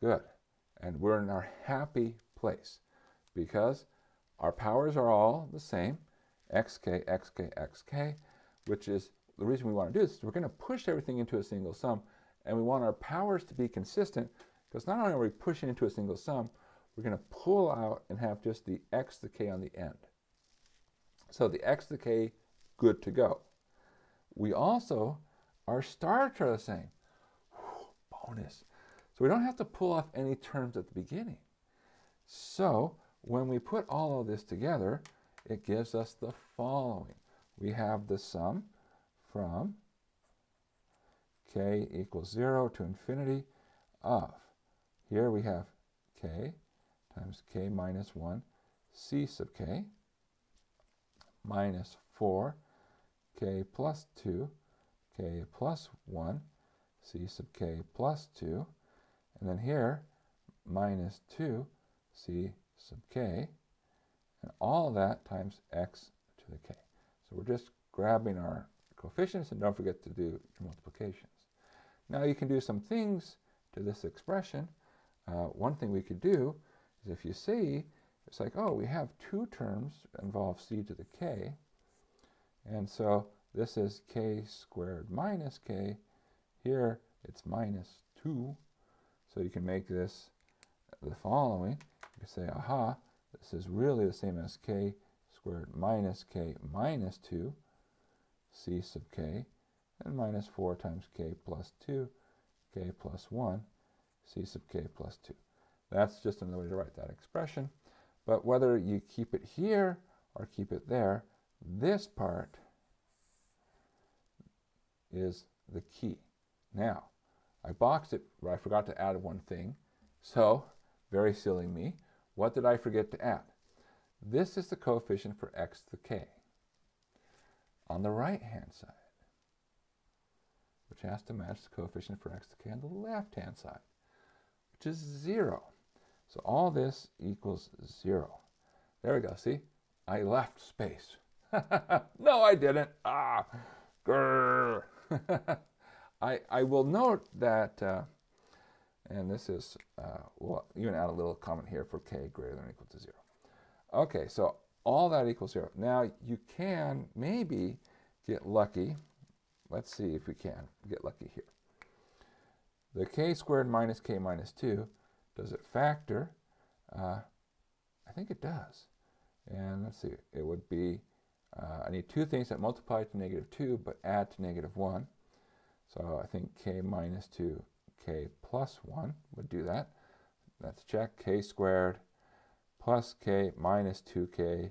Good. And we're in our happy place because our powers are all the same, xk, xk, xk, which is the reason we want to do this. Is we're going to push everything into a single sum, and we want our powers to be consistent because not only are we pushing into a single sum, we're going to pull out and have just the x the k on the end. So the x the k, good to go. We also, our stars are the same. Whew, bonus. So we don't have to pull off any terms at the beginning. So when we put all of this together, it gives us the following. We have the sum from k equals 0 to infinity of, here we have k times k minus 1 c sub k minus 4 k plus 2 k plus 1 c sub k plus 2 and then here minus 2 c sub k, and all of that times x to the k. So we're just grabbing our coefficients, and don't forget to do your multiplications. Now you can do some things to this expression. Uh, one thing we could do is if you see, it's like, oh, we have two terms involve c to the k, and so this is k squared minus k. Here it's minus 2, so you can make this the following you can say, aha, this is really the same as k squared minus k minus 2, c sub k, and minus 4 times k plus 2, k plus 1, c sub k plus 2. That's just another way to write that expression. But whether you keep it here or keep it there, this part is the key. Now, I boxed it, but I forgot to add one thing. So, very silly me. What did I forget to add? This is the coefficient for x to the k on the right-hand side, which has to match the coefficient for x to k on the left-hand side, which is 0. So all this equals 0. There we go. See? I left space. no, I didn't. Ah, grrr. I, I will note that uh, and this is, uh, we'll even add a little comment here for k greater than or equal to 0. Okay, so all that equals 0. Now you can maybe get lucky. Let's see if we can get lucky here. The k squared minus k minus 2, does it factor? Uh, I think it does. And let's see, it would be, uh, I need two things that multiply to negative 2 but add to negative 1. So I think k minus 2 k plus 1 would do that. Let's check k squared plus k minus 2k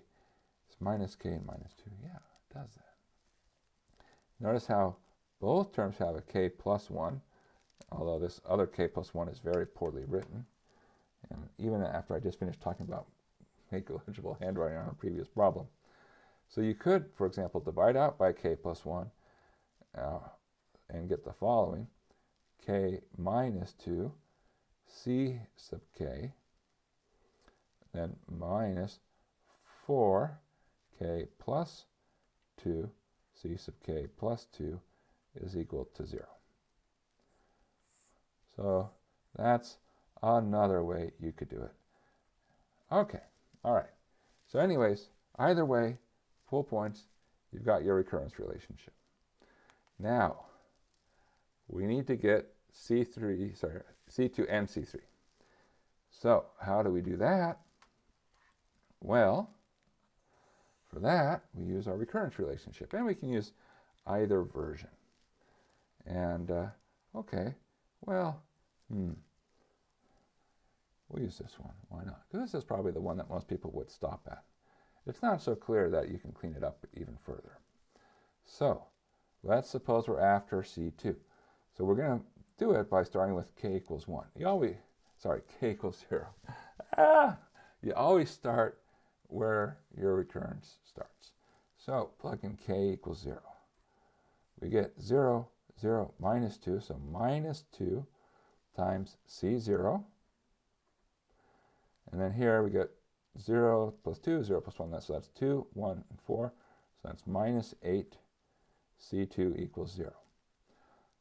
is minus k and minus 2. Yeah, it does that. Notice how both terms have a k plus 1, although this other k plus 1 is very poorly written. And even after I just finished talking about make legible handwriting on a previous problem. So you could, for example, divide out by k plus 1 uh, and get the following k minus 2, c sub k, then minus 4 k plus 2, c sub k plus 2 is equal to 0. So that's another way you could do it. Okay, all right. So anyways, either way, full points, you've got your recurrence relationship. Now, we need to get C3, sorry, C2 and C3. So how do we do that? Well, For that, we use our recurrence relationship. And we can use either version. And, uh, okay, well, hmm. We'll use this one. Why not? Because this is probably the one that most people would stop at. It's not so clear that you can clean it up even further. So, let's suppose we're after C2. So we're going to do it by starting with k equals 1. You always, sorry, k equals 0. Ah, you always start where your recurrence starts. So plug in k equals 0. We get 0, 0, minus 2, so minus 2 times C0. And then here we get 0 plus 2, 0 plus 1, so that's 2, 1, and 4. So that's minus 8, C2 equals 0.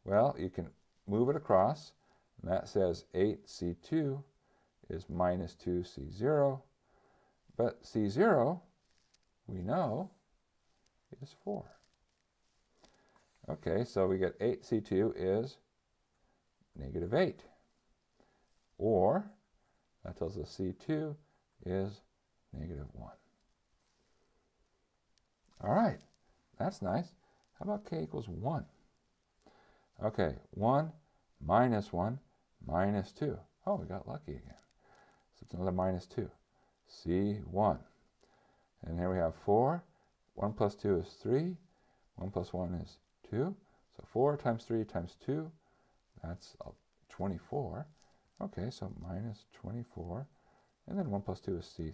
Well, you can move it across, and that says 8C2 is minus 2C0, but C0, we know, is 4. Okay, so we get 8C2 is negative 8. Or, that tells us C2 is negative 1. All right, that's nice. How about k equals 1? Okay, 1 minus 1 minus 2. Oh, we got lucky again. So it's another minus 2. C1. And here we have 4. 1 plus 2 is 3. 1 plus 1 is 2. So 4 times 3 times 2, that's 24. Okay, so minus 24. And then 1 plus 2 is C3.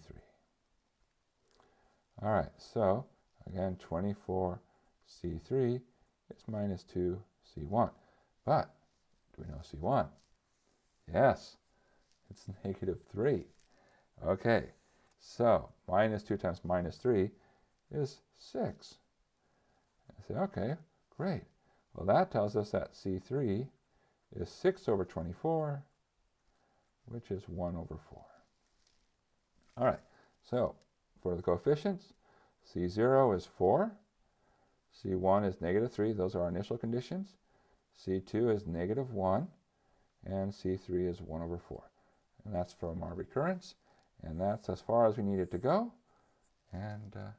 All right, so again, 24 C3 is minus 2 C1. But do we know C1? Yes, it's negative 3. Okay, so minus 2 times minus 3 is 6. I say, okay, great. Well, that tells us that C3 is 6 over 24, which is 1 over 4. All right, so for the coefficients, C0 is 4, C1 is negative 3. Those are our initial conditions. C2 is negative 1, and C3 is 1 over 4. And that's from our recurrence, and that's as far as we need it to go. And uh,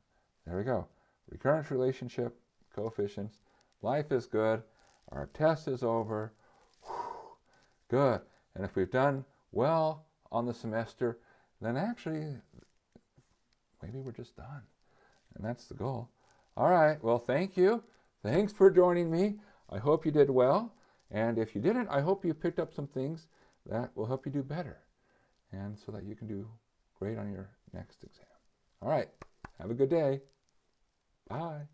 there we go. Recurrence relationship, coefficients. Life is good. Our test is over. Whew, good. And if we've done well on the semester, then actually, maybe we're just done. And that's the goal. All right. Well, thank you. Thanks for joining me. I hope you did well. And if you didn't, I hope you picked up some things that will help you do better and so that you can do great on your next exam. All right. Have a good day. Bye.